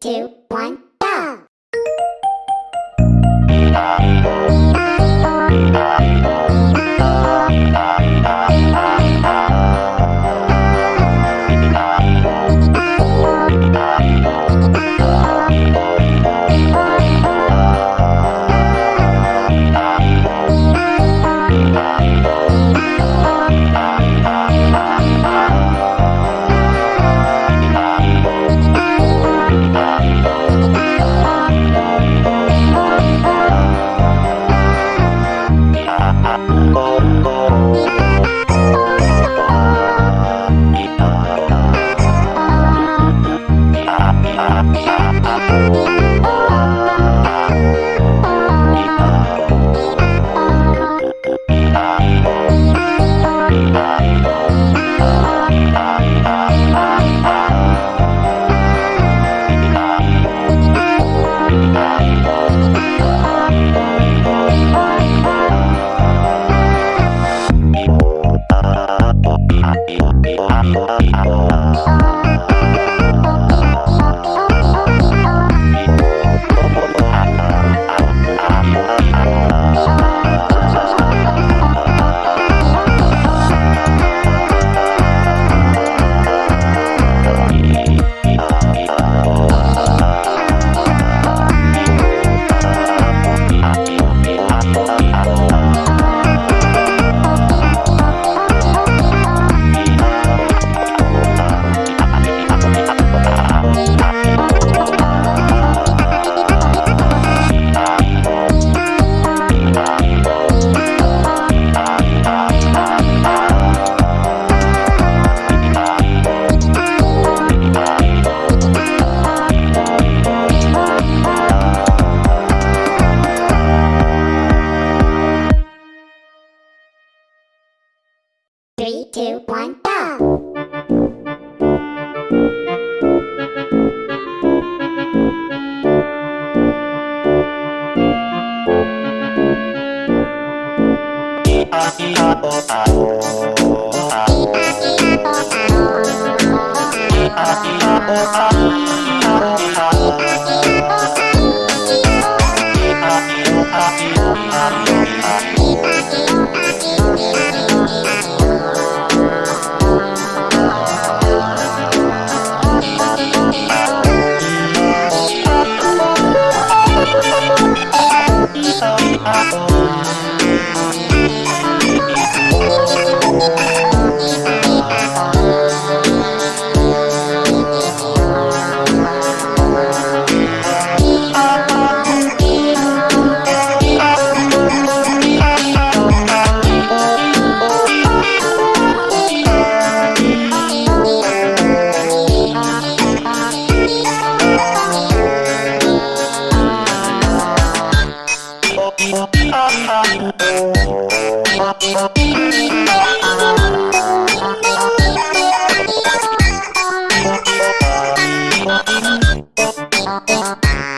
two, one. three, two, one, go! Oh, oh, oh. Yeah.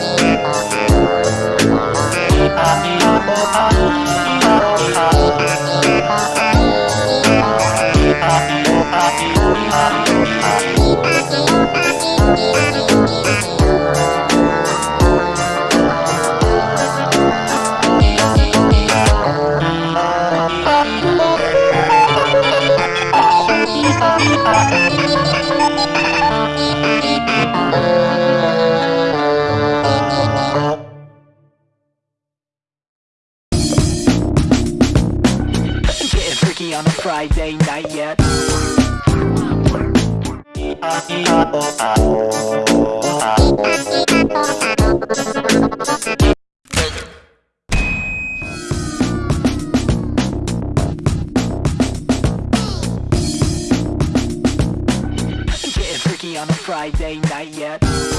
on a Friday night yet. Friday night yet.